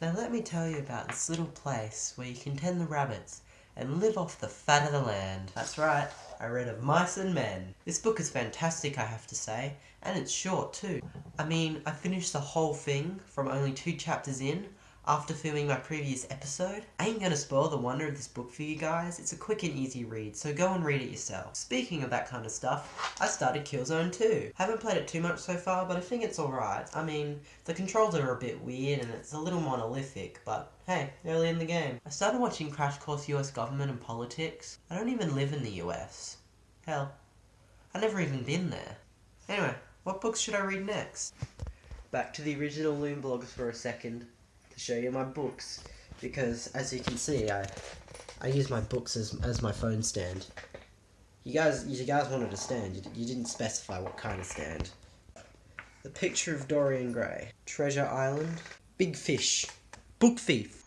Now let me tell you about this little place where you can tend the rabbits and live off the fat of the land. That's right, I read of Mice and Men. This book is fantastic, I have to say, and it's short too. I mean, I finished the whole thing from only two chapters in, after filming my previous episode. I ain't gonna spoil the wonder of this book for you guys, it's a quick and easy read, so go and read it yourself. Speaking of that kind of stuff, I started Killzone 2. Haven't played it too much so far, but I think it's alright. I mean, the controls are a bit weird and it's a little monolithic, but hey, early in the game. I started watching Crash Course US Government and Politics. I don't even live in the US. Hell, I've never even been there. Anyway, what books should I read next? Back to the original Loom blogs for a second to show you my books because as you can see I I use my books as, as my phone stand. You guys you guys wanted a stand, you, you didn't specify what kind of stand. The Picture of Dorian Gray, Treasure Island, Big Fish, Book Thief.